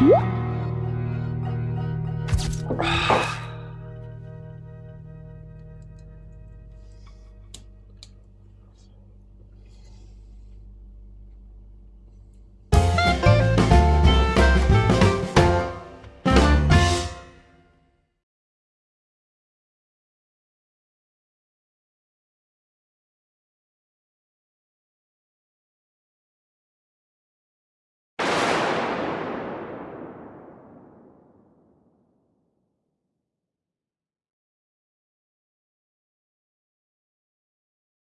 음?